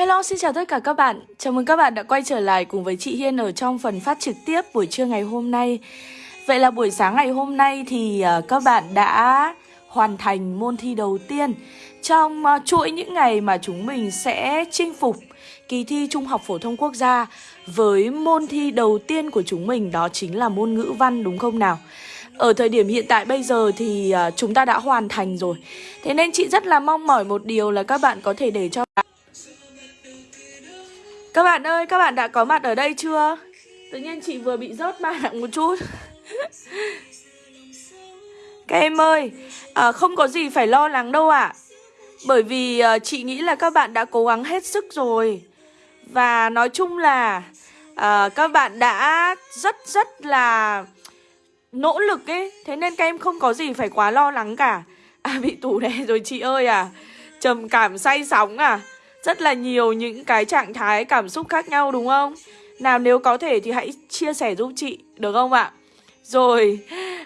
Hello, xin chào tất cả các bạn. Chào mừng các bạn đã quay trở lại cùng với chị Hiên ở trong phần phát trực tiếp buổi trưa ngày hôm nay. Vậy là buổi sáng ngày hôm nay thì à, các bạn đã hoàn thành môn thi đầu tiên trong à, chuỗi những ngày mà chúng mình sẽ chinh phục kỳ thi Trung học phổ thông quốc gia với môn thi đầu tiên của chúng mình đó chính là môn ngữ văn đúng không nào? Ở thời điểm hiện tại bây giờ thì à, chúng ta đã hoàn thành rồi. Thế nên chị rất là mong mỏi một điều là các bạn có thể để cho các bạn ơi, các bạn đã có mặt ở đây chưa? Tự nhiên chị vừa bị rớt mạng một chút. Các em ơi, à, không có gì phải lo lắng đâu ạ. À. Bởi vì à, chị nghĩ là các bạn đã cố gắng hết sức rồi. Và nói chung là à, các bạn đã rất rất là nỗ lực ấy. Thế nên các em không có gì phải quá lo lắng cả. À bị tủ đè rồi chị ơi à. Trầm cảm say sóng à rất là nhiều những cái trạng thái cảm xúc khác nhau đúng không? Nào nếu có thể thì hãy chia sẻ giúp chị được không ạ? Rồi,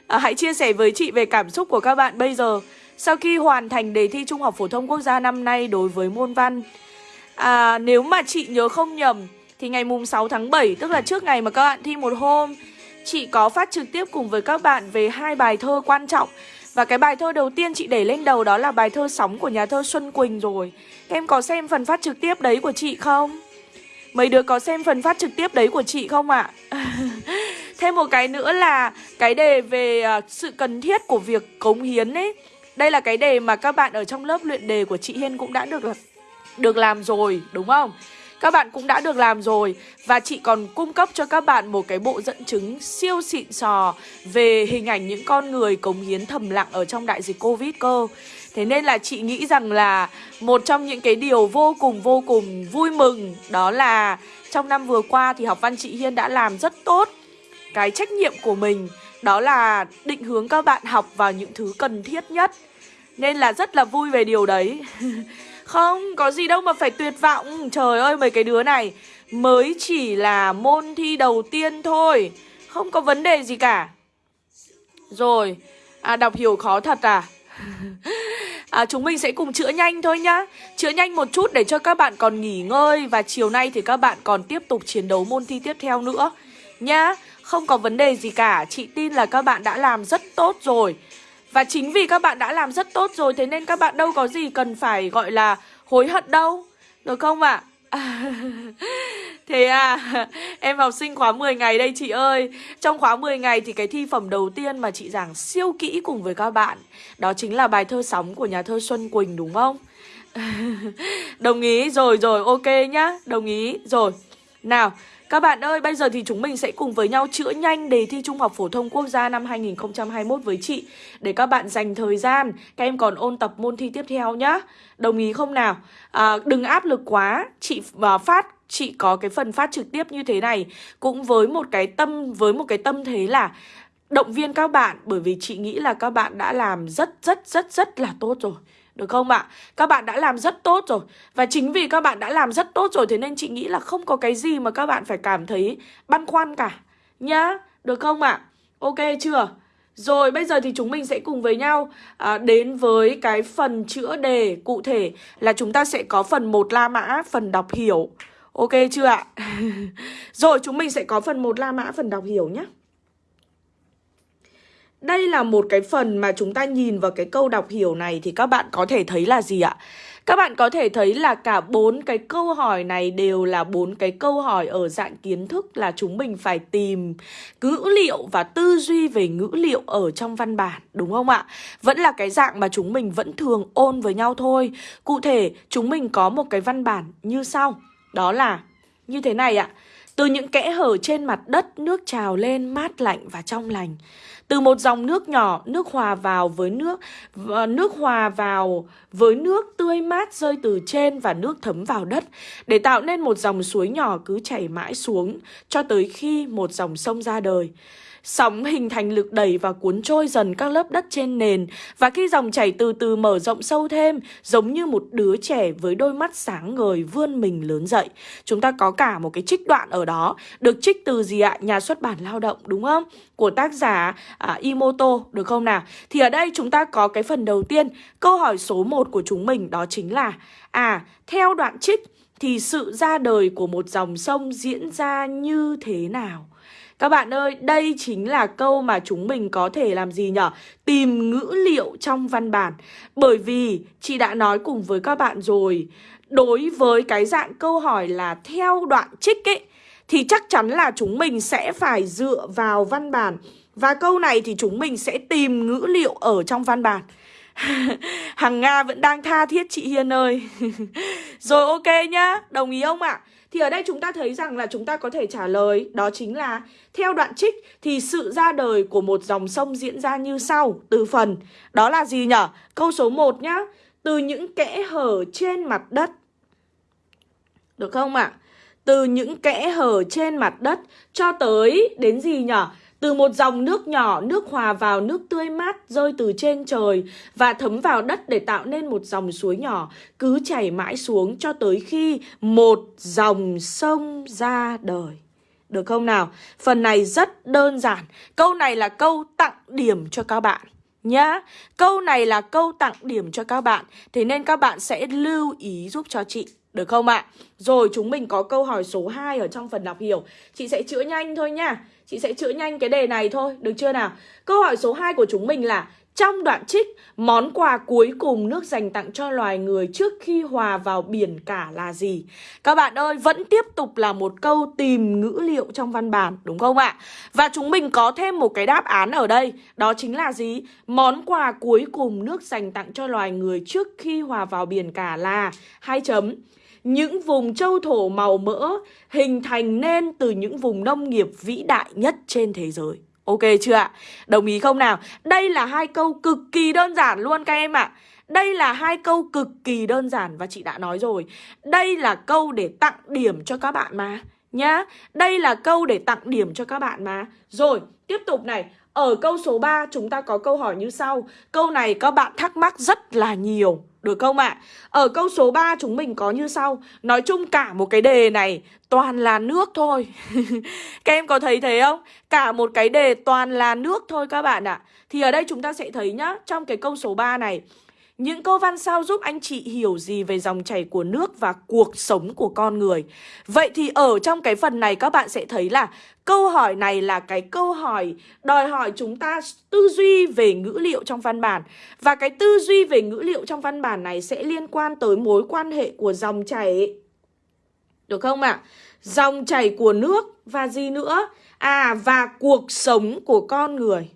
à, hãy chia sẻ với chị về cảm xúc của các bạn bây giờ sau khi hoàn thành đề thi Trung học phổ thông quốc gia năm nay đối với môn văn. À, nếu mà chị nhớ không nhầm thì ngày mùng 6 tháng 7 tức là trước ngày mà các bạn thi một hôm chị có phát trực tiếp cùng với các bạn về hai bài thơ quan trọng và cái bài thơ đầu tiên chị để lên đầu đó là bài thơ Sóng của nhà thơ Xuân Quỳnh rồi Các em có xem phần phát trực tiếp đấy của chị không? Mấy đứa có xem phần phát trực tiếp đấy của chị không ạ? À? Thêm một cái nữa là cái đề về à, sự cần thiết của việc cống hiến ấy Đây là cái đề mà các bạn ở trong lớp luyện đề của chị Hiên cũng đã được được làm rồi, đúng không? Các bạn cũng đã được làm rồi. Và chị còn cung cấp cho các bạn một cái bộ dẫn chứng siêu xịn sò Về hình ảnh những con người cống hiến thầm lặng ở trong đại dịch Covid cơ. Thế nên là chị nghĩ rằng là một trong những cái điều vô cùng vô cùng vui mừng Đó là trong năm vừa qua thì học văn chị Hiên đã làm rất tốt Cái trách nhiệm của mình. Đó là định hướng các bạn học vào những thứ cần thiết nhất. Nên là rất là vui về điều đấy. Không, có gì đâu mà phải tuyệt vọng. Trời ơi, mấy cái đứa này Mới chỉ là môn thi đầu tiên thôi. Không có vấn đề gì cả. Rồi À đọc hiểu khó thật à? À, chúng mình sẽ cùng chữa nhanh thôi nhá. Chữa nhanh một chút để cho các bạn còn nghỉ ngơi Và chiều nay thì các bạn còn tiếp tục chiến đấu môn thi tiếp theo nữa. Nhá Không có vấn đề gì cả. Chị tin là các bạn đã làm rất tốt rồi và chính vì các bạn đã làm rất tốt rồi Thế nên các bạn đâu có gì cần phải gọi là hối hận đâu Được không ạ? À? Thế à, em học sinh khóa 10 ngày đây chị ơi Trong khóa 10 ngày thì cái thi phẩm đầu tiên mà chị giảng siêu kỹ cùng với các bạn Đó chính là bài thơ sóng của nhà thơ Xuân Quỳnh đúng không? Đồng ý, rồi rồi, ok nhá Đồng ý, rồi Nào, các bạn ơi, bây giờ thì chúng mình sẽ cùng với nhau chữa nhanh đề thi Trung học Phổ thông Quốc gia năm 2021 với chị. Để các bạn dành thời gian, các em còn ôn tập môn thi tiếp theo nhá. Đồng ý không nào? À, đừng áp lực quá, chị và phát chị có cái phần phát trực tiếp như thế này. Cũng với một cái tâm, với một cái tâm thế là động viên các bạn Bởi vì chị nghĩ là các bạn đã làm rất rất rất rất là tốt rồi được không ạ? Các bạn đã làm rất tốt rồi Và chính vì các bạn đã làm rất tốt rồi Thế nên chị nghĩ là không có cái gì mà các bạn phải cảm thấy băn khoăn cả Nhá, được không ạ? Ok chưa? Rồi bây giờ thì chúng mình sẽ cùng với nhau à, đến với cái phần chữa đề cụ thể là chúng ta sẽ có phần 1 La Mã, phần đọc hiểu. Ok chưa ạ? Rồi chúng mình sẽ có phần 1 La Mã, phần đọc hiểu nhé. Đây là một cái phần mà chúng ta nhìn vào cái câu đọc hiểu này thì các bạn có thể thấy là gì ạ? Các bạn có thể thấy là cả bốn cái câu hỏi này đều là bốn cái câu hỏi ở dạng kiến thức là chúng mình phải tìm ngữ liệu và tư duy về ngữ liệu ở trong văn bản, đúng không ạ? Vẫn là cái dạng mà chúng mình vẫn thường ôn với nhau thôi. Cụ thể, chúng mình có một cái văn bản như sau. Đó là như thế này ạ. Từ những kẽ hở trên mặt đất, nước trào lên mát lạnh và trong lành. Từ một dòng nước nhỏ, nước hòa vào với nước, nước hòa vào với nước tươi mát rơi từ trên và nước thấm vào đất, để tạo nên một dòng suối nhỏ cứ chảy mãi xuống cho tới khi một dòng sông ra đời. Sóng hình thành lực đẩy và cuốn trôi dần các lớp đất trên nền Và khi dòng chảy từ từ mở rộng sâu thêm Giống như một đứa trẻ với đôi mắt sáng ngời vươn mình lớn dậy Chúng ta có cả một cái trích đoạn ở đó Được trích từ gì ạ? Nhà xuất bản lao động đúng không? Của tác giả à, Imoto được không nào? Thì ở đây chúng ta có cái phần đầu tiên Câu hỏi số 1 của chúng mình đó chính là À, theo đoạn trích thì sự ra đời của một dòng sông diễn ra như thế nào? Các bạn ơi, đây chính là câu mà chúng mình có thể làm gì nhở? Tìm ngữ liệu trong văn bản. Bởi vì chị đã nói cùng với các bạn rồi, đối với cái dạng câu hỏi là theo đoạn trích ấy, thì chắc chắn là chúng mình sẽ phải dựa vào văn bản. Và câu này thì chúng mình sẽ tìm ngữ liệu ở trong văn bản. Hằng Nga vẫn đang tha thiết chị Hiên ơi Rồi ok nhá, đồng ý không ạ? À? Thì ở đây chúng ta thấy rằng là chúng ta có thể trả lời Đó chính là Theo đoạn trích thì sự ra đời của một dòng sông diễn ra như sau Từ phần Đó là gì nhở? Câu số 1 nhá Từ những kẽ hở trên mặt đất Được không ạ? À? Từ những kẽ hở trên mặt đất Cho tới đến gì nhở? Từ một dòng nước nhỏ, nước hòa vào nước tươi mát rơi từ trên trời và thấm vào đất để tạo nên một dòng suối nhỏ, cứ chảy mãi xuống cho tới khi một dòng sông ra đời. Được không nào? Phần này rất đơn giản. Câu này là câu tặng điểm cho các bạn nhá. Câu này là câu tặng điểm cho các bạn. Thế nên các bạn sẽ lưu ý giúp cho chị. Được không ạ? Rồi chúng mình có câu hỏi số 2 ở trong phần đọc hiểu. Chị sẽ chữa nhanh thôi nha. Chị sẽ chữa nhanh cái đề này thôi, được chưa nào? Câu hỏi số 2 của chúng mình là trong đoạn trích, món quà cuối cùng nước dành tặng cho loài người trước khi hòa vào biển cả là gì? Các bạn ơi, vẫn tiếp tục là một câu tìm ngữ liệu trong văn bản, đúng không ạ? Và chúng mình có thêm một cái đáp án ở đây, đó chính là gì? Món quà cuối cùng nước dành tặng cho loài người trước khi hòa vào biển cả là hai chấm những vùng châu thổ màu mỡ hình thành nên từ những vùng nông nghiệp vĩ đại nhất trên thế giới. Ok chưa ạ? Đồng ý không nào? Đây là hai câu cực kỳ đơn giản luôn các em ạ. Đây là hai câu cực kỳ đơn giản và chị đã nói rồi. Đây là câu để tặng điểm cho các bạn mà. Nhá. Đây là câu để tặng điểm cho các bạn mà. Rồi, tiếp tục này. Ở câu số 3 chúng ta có câu hỏi như sau. Câu này các bạn thắc mắc rất là nhiều. Được không ạ? À? Ở câu số 3 chúng mình có như sau Nói chung cả một cái đề này toàn là nước thôi Các em có thấy thế không? Cả một cái đề toàn là nước thôi các bạn ạ à. Thì ở đây chúng ta sẽ thấy nhá, Trong cái câu số 3 này những câu văn sau giúp anh chị hiểu gì về dòng chảy của nước và cuộc sống của con người. Vậy thì ở trong cái phần này, các bạn sẽ thấy là câu hỏi này là cái câu hỏi đòi hỏi chúng ta tư duy về ngữ liệu trong văn bản. Và cái tư duy về ngữ liệu trong văn bản này sẽ liên quan tới mối quan hệ của dòng chảy. Được không ạ? À? Dòng chảy của nước và gì nữa? À và cuộc sống của con người.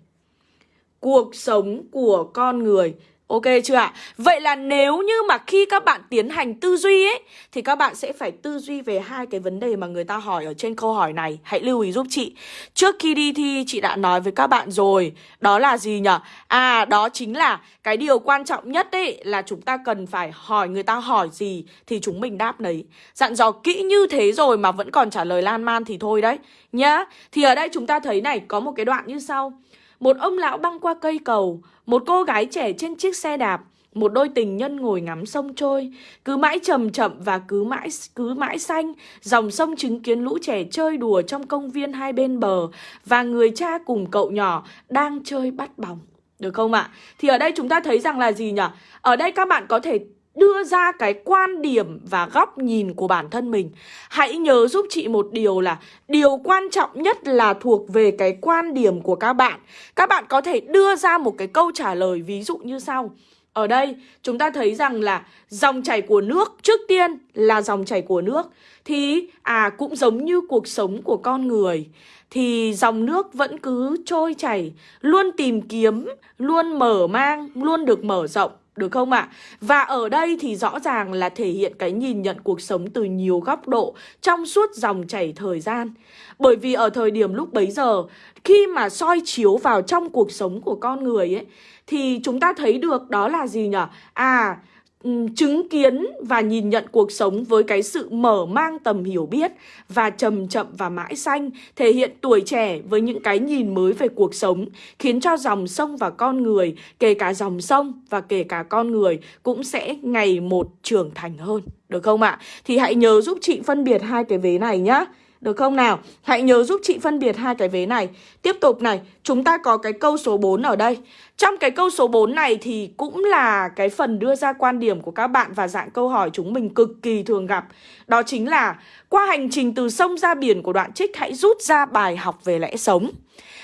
Cuộc sống của con người Ok chưa ạ? Vậy là nếu như mà khi các bạn tiến hành tư duy ấy, Thì các bạn sẽ phải tư duy về hai cái vấn đề mà người ta hỏi ở trên câu hỏi này. Hãy lưu ý giúp chị. Trước khi đi thi, chị đã nói với các bạn rồi. Đó là gì nhỉ? À đó chính là cái điều quan trọng nhất ấy Là chúng ta cần phải hỏi người ta hỏi gì Thì chúng mình đáp đấy Dặn dò kỹ như thế rồi mà vẫn còn trả lời lan man thì thôi đấy. Nhá, Thì ở đây chúng ta thấy này, có một cái đoạn như sau một ông lão băng qua cây cầu, một cô gái trẻ trên chiếc xe đạp, một đôi tình nhân ngồi ngắm sông trôi, cứ mãi chậm chậm và cứ mãi cứ mãi xanh, dòng sông chứng kiến lũ trẻ chơi đùa trong công viên hai bên bờ và người cha cùng cậu nhỏ đang chơi bắt bóng. Được không ạ? Thì ở đây chúng ta thấy rằng là gì nhỉ? Ở đây các bạn có thể đưa ra cái quan điểm và góc nhìn của bản thân mình. Hãy nhớ giúp chị một điều là điều quan trọng nhất là thuộc về cái quan điểm của các bạn. Các bạn có thể đưa ra một cái câu trả lời ví dụ như sau. Ở đây chúng ta thấy rằng là dòng chảy của nước trước tiên là dòng chảy của nước thì à cũng giống như cuộc sống của con người thì dòng nước vẫn cứ trôi chảy, luôn tìm kiếm, luôn mở mang, luôn được mở rộng được không ạ? À? Và ở đây thì rõ ràng là thể hiện cái nhìn nhận cuộc sống từ nhiều góc độ trong suốt dòng chảy thời gian. Bởi vì ở thời điểm lúc bấy giờ, khi mà soi chiếu vào trong cuộc sống của con người ấy, thì chúng ta thấy được đó là gì nhỉ? À, chứng kiến và nhìn nhận cuộc sống với cái sự mở mang tầm hiểu biết và trầm chậm và mãi xanh, thể hiện tuổi trẻ với những cái nhìn mới về cuộc sống, khiến cho dòng sông và con người, kể cả dòng sông và kể cả con người cũng sẽ ngày một trưởng thành hơn. Được không ạ? Thì hãy nhớ giúp chị phân biệt hai cái vế này nhá. Được không nào? Hãy nhớ giúp chị phân biệt hai cái vế này. Tiếp tục này, chúng ta có cái câu số 4 ở đây. Trong cái câu số 4 này thì cũng là cái phần đưa ra quan điểm của các bạn Và dạng câu hỏi chúng mình cực kỳ thường gặp. Đó chính là Qua hành trình từ sông ra biển của đoạn trích Hãy rút ra bài học về lẽ sống.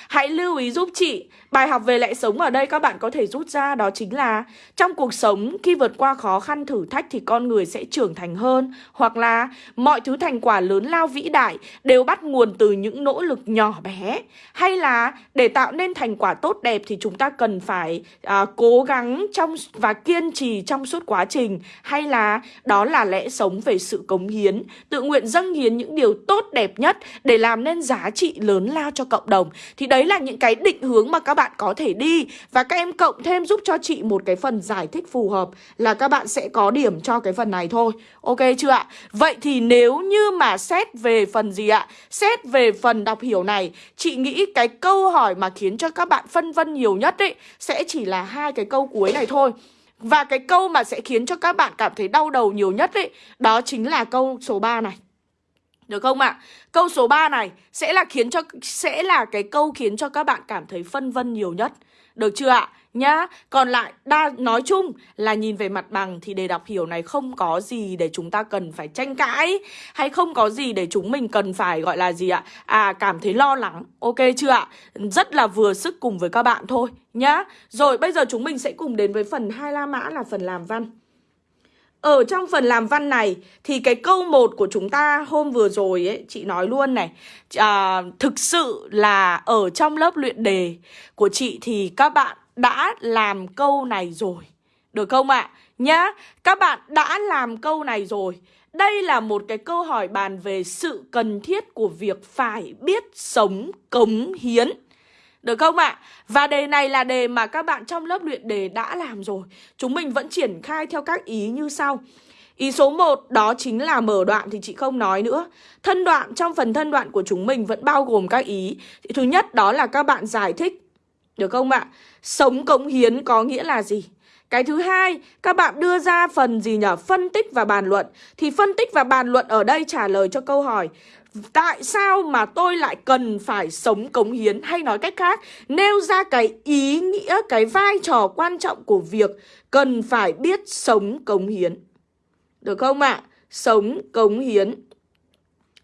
Hãy lưu ý giúp chị Bài học về lẽ sống ở đây các bạn có thể rút ra đó chính là Trong cuộc sống khi vượt qua khó khăn thử thách thì con người sẽ trưởng thành hơn. Hoặc là mọi thứ thành quả lớn lao vĩ đại đều bắt nguồn từ những nỗ lực nhỏ bé. Hay là để tạo nên thành quả tốt đẹp thì chúng ta cần phải à, cố gắng trong và kiên trì trong suốt quá trình. Hay là đó là lẽ sống về sự cống hiến Tự nguyện dâng hiến những điều tốt đẹp nhất để làm nên giá trị lớn lao cho cộng đồng. Thì đấy là những cái định hướng mà các bạn bạn có thể đi Và các em cộng thêm giúp cho chị một cái phần giải thích phù hợp Là các bạn sẽ có điểm cho cái phần này thôi Ok chưa ạ? Vậy thì nếu như mà xét về phần gì ạ? Xét về phần đọc hiểu này, Chị nghĩ cái câu hỏi mà khiến cho các bạn phân vân nhiều nhất ấy Sẽ chỉ là hai cái câu cuối này thôi và cái câu mà sẽ khiến cho các bạn cảm thấy đau đầu nhiều nhất ấy, Đó chính là câu số 3 này được không ạ? À? Câu số 3 này sẽ là khiến cho sẽ là cái câu khiến cho các bạn cảm thấy phân vân nhiều nhất. Được chưa ạ? À? Nhá, còn lại đa nói chung là nhìn về mặt bằng thì đề đọc hiểu này không có gì để chúng ta cần phải tranh cãi hay không có gì để chúng mình cần phải gọi là gì ạ? À cảm thấy lo lắng. Ok chưa ạ? Rất là vừa sức cùng với các bạn thôi nhá. Rồi bây giờ chúng mình sẽ cùng đến với phần hai la mã là phần làm văn. Ở trong phần làm văn này thì cái câu 1 của chúng ta hôm vừa rồi ấy, chị nói luôn này à, Thực sự là ở trong lớp luyện đề của chị thì các bạn đã làm câu này rồi Được không ạ? À? Nhá, các bạn đã làm câu này rồi Đây là một cái câu hỏi bàn về sự cần thiết của việc phải biết sống cống hiến được không ạ? À? Và đề này là đề mà các bạn trong lớp luyện đề đã làm rồi Chúng mình vẫn triển khai theo các ý như sau Ý số 1 đó chính là mở đoạn thì chị không nói nữa Thân đoạn trong phần thân đoạn của chúng mình vẫn bao gồm các ý Thứ nhất đó là các bạn giải thích Được không ạ? Sống cống hiến có nghĩa là gì? Cái thứ hai, các bạn đưa ra phần gì nhỉ? Phân tích và bàn luận. Thì phân tích và bàn luận ở đây trả lời cho câu hỏi Tại sao mà tôi lại cần phải sống cống hiến Hay nói cách khác, Nêu ra cái ý nghĩa, Cái vai trò quan trọng của việc Cần phải biết sống cống hiến Được không ạ? À? Sống cống hiến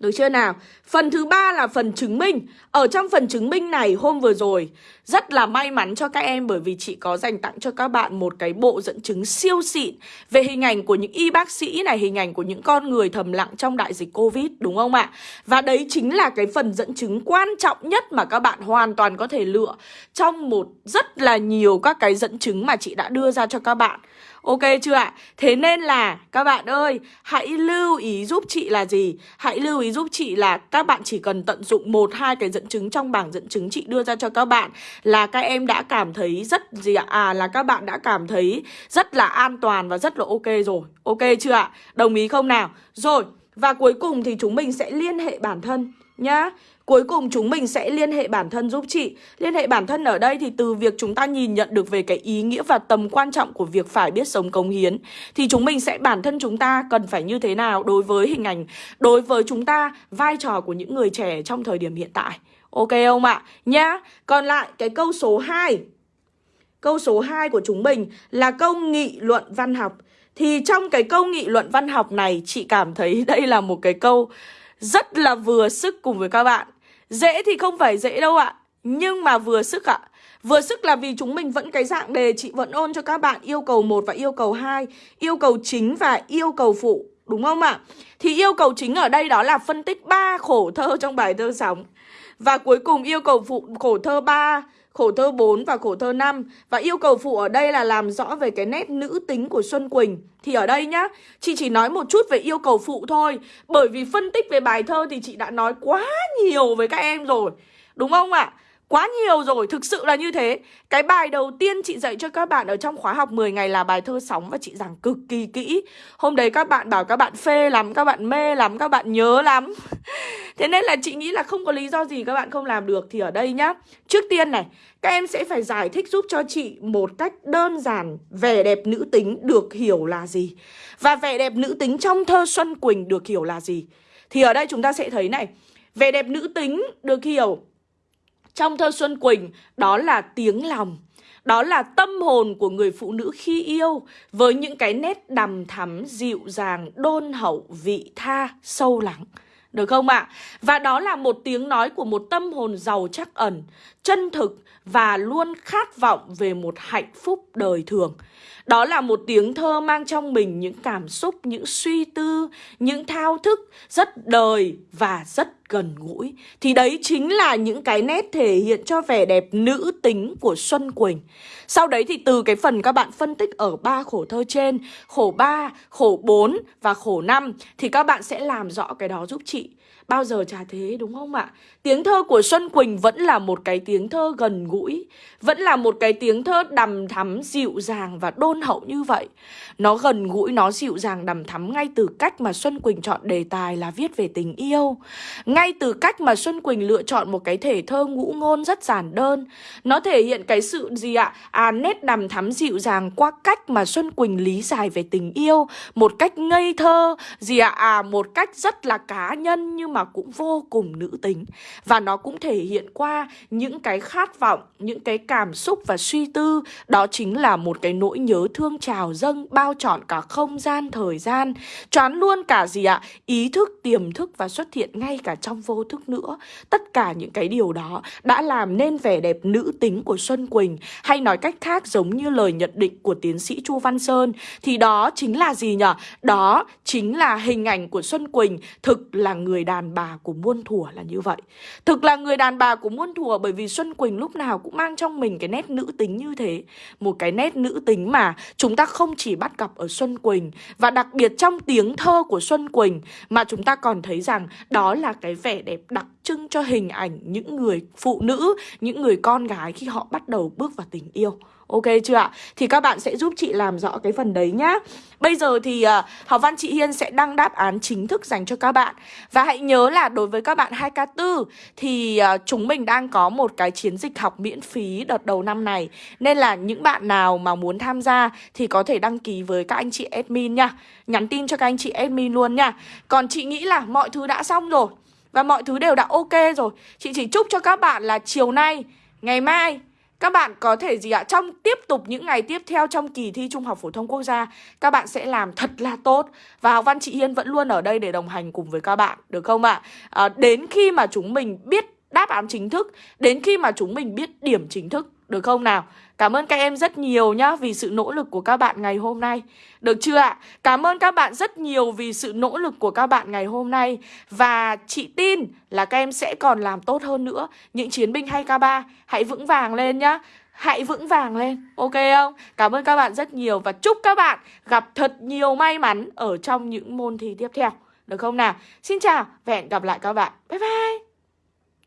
được chưa nào? Phần thứ ba là phần chứng minh Ở trong phần chứng minh này hôm vừa rồi, Rất là may mắn cho các em Bởi vì chị có dành tặng cho các bạn một cái bộ dẫn chứng siêu xịn Về hình ảnh của những y bác sĩ này, Hình ảnh của những con người thầm lặng trong đại dịch Covid, Đúng không ạ? Và đấy chính là cái phần dẫn chứng quan trọng nhất Mà các bạn hoàn toàn có thể lựa Trong một rất là nhiều các cái dẫn chứng mà chị đã đưa ra cho các bạn Ok chưa ạ? Thế nên là các bạn ơi, hãy lưu ý giúp chị là gì? Hãy lưu ý giúp chị là các bạn chỉ cần tận dụng một hai cái dẫn chứng trong bảng dẫn chứng chị đưa ra cho các bạn là các em đã cảm thấy rất gì ạ? À là các bạn đã cảm thấy rất là an toàn và rất là ok rồi. Ok chưa ạ? Đồng ý không nào? Rồi, và cuối cùng thì chúng mình sẽ liên hệ bản thân nhá. Cuối cùng chúng mình sẽ liên hệ bản thân giúp chị. Liên hệ bản thân ở đây thì từ việc chúng ta nhìn nhận được về cái ý nghĩa và tầm quan trọng của việc phải biết sống cống hiến, Thì chúng mình sẽ, bản thân chúng ta cần phải như thế nào đối với hình ảnh, Đối với chúng ta vai trò của những người trẻ trong thời điểm hiện tại. Ok không ạ? Nhá. Còn lại, cái câu số 2 Câu số 2 của chúng mình là câu nghị luận văn học. Thì trong cái câu nghị luận văn học này, Chị cảm thấy đây là một cái câu rất là vừa sức cùng với các bạn. Dễ thì không phải dễ đâu ạ, Nhưng mà vừa sức ạ. Vừa sức là vì chúng mình vẫn cái dạng đề chị vẫn ôn cho các bạn, yêu cầu 1 và yêu cầu 2 Yêu cầu chính và yêu cầu phụ, Đúng không ạ? Thì yêu cầu chính ở đây đó là phân tích ba khổ thơ trong bài thơ sóng. Và cuối cùng yêu cầu phụ khổ thơ 3 khổ thơ 4 và khổ thơ 5 Và yêu cầu phụ ở đây là làm rõ về cái nét nữ tính của Xuân Quỳnh Thì ở đây nhá, chị chỉ nói một chút về yêu cầu phụ thôi Bởi vì phân tích về bài thơ thì chị đã nói quá nhiều với các em rồi Đúng không ạ? À? Quá nhiều rồi, thực sự là như thế. Cái bài đầu tiên chị dạy cho các bạn ở trong khóa học 10 ngày là bài thơ sóng Và chị giảng cực kỳ kỹ. Hôm đấy các bạn bảo các bạn phê lắm, các bạn mê lắm, các bạn nhớ lắm. Thế nên là chị nghĩ là không có lý do gì các bạn không làm được Thì ở đây nhá. Trước tiên này, các em sẽ phải giải thích giúp cho chị một cách đơn giản. Vẻ đẹp nữ tính được hiểu là gì? Và vẻ đẹp nữ tính trong thơ Xuân Quỳnh được hiểu là gì? Thì ở đây chúng ta sẽ thấy này Vẻ đẹp nữ tính được hiểu trong thơ Xuân Quỳnh đó là tiếng lòng đó là tâm hồn của người phụ nữ khi yêu với những cái nét đằm thắm, dịu dàng, đôn hậu, vị tha, sâu lắng. Được không ạ? À? Và đó là một tiếng nói của một tâm hồn giàu chắc ẩn, chân thực và luôn khát vọng về một hạnh phúc đời thường. Đó là một tiếng thơ mang trong mình những cảm xúc, những suy tư, những thao thức rất đời và rất gần gũi. Thì đấy chính là những cái nét thể hiện cho vẻ đẹp nữ tính của Xuân Quỳnh. Sau đấy thì từ cái phần các bạn phân tích ở ba khổ thơ trên, khổ 3, khổ 4 và khổ 5 thì các bạn sẽ làm rõ cái đó giúp chị. Bao giờ chả thế đúng không ạ? Tiếng thơ của Xuân Quỳnh vẫn là một cái tiếng thơ gần gũi Vẫn là một cái tiếng thơ đầm thắm, dịu dàng và đôn hậu như vậy Nó gần gũi, nó dịu dàng đầm thắm ngay từ cách mà Xuân Quỳnh chọn đề tài là viết về tình yêu Ngay từ cách mà Xuân Quỳnh lựa chọn một cái thể thơ ngũ ngôn rất giản đơn Nó thể hiện cái sự gì ạ? À nét đầm thắm dịu dàng qua cách mà Xuân Quỳnh lý giải về tình yêu Một cách ngây thơ gì ạ? À một cách rất là cá nhân nhưng mà cũng vô cùng nữ tính. Và nó cũng thể hiện qua những cái khát vọng, những cái cảm xúc và suy tư. Đó chính là một cái nỗi nhớ thương trào dâng bao trọn cả không gian, thời gian. Choán luôn cả gì ạ? Ý thức, tiềm thức và xuất hiện ngay cả trong vô thức nữa. Tất cả những cái điều đó đã làm nên vẻ đẹp nữ tính của Xuân Quỳnh. Hay nói cách khác giống như lời nhận định của tiến sĩ Chu Văn Sơn Thì đó chính là gì nhỉ? Đó chính là hình ảnh của Xuân Quỳnh thực là người đàn bà của muôn thuở là như vậy Thực là người đàn bà của muôn thuở bởi vì Xuân Quỳnh lúc nào cũng mang trong mình cái nét nữ tính như thế. Một cái nét nữ tính mà chúng ta không chỉ bắt gặp ở Xuân Quỳnh và đặc biệt trong tiếng thơ của Xuân Quỳnh mà chúng ta còn thấy rằng đó là cái vẻ đẹp đặc trưng cho hình ảnh những người phụ nữ, những người con gái khi họ bắt đầu bước vào tình yêu. Ok chưa ạ? Thì các bạn sẽ giúp chị làm rõ cái phần đấy nhá. Bây giờ thì uh, học văn chị Hiên sẽ đăng đáp án chính thức dành cho các bạn. Và hãy nhớ là đối với các bạn 2K4 Thì uh, chúng mình đang có một cái chiến dịch học miễn phí đợt đầu năm này. Nên là những bạn nào mà muốn tham gia Thì có thể đăng ký với các anh chị admin nha. Nhắn tin cho các anh chị admin luôn nha. Còn chị nghĩ là mọi thứ đã xong rồi Và mọi thứ đều đã ok rồi. Chị chỉ chúc cho các bạn là chiều nay Ngày mai các bạn có thể gì ạ? Trong tiếp tục những ngày tiếp theo trong kỳ thi Trung học Phổ thông Quốc gia Các bạn sẽ làm thật là tốt Và học văn chị Hiên vẫn luôn ở đây để đồng hành cùng với các bạn Được không ạ? À, đến khi mà chúng mình biết đáp án chính thức Đến khi mà chúng mình biết điểm chính thức được không nào? Cảm ơn các em rất nhiều nhá vì sự nỗ lực của các bạn ngày hôm nay. Được chưa ạ? Cảm ơn các bạn rất nhiều vì sự nỗ lực của các bạn ngày hôm nay. Và chị tin là các em sẽ còn làm tốt hơn nữa. Những chiến binh hay K3 hãy vững vàng lên nhá. Hãy vững vàng lên, ok không? Cảm ơn các bạn rất nhiều và chúc các bạn gặp thật nhiều may mắn ở trong những môn thi tiếp theo. Được không nào? Xin chào và hẹn gặp lại các bạn. Bye bye!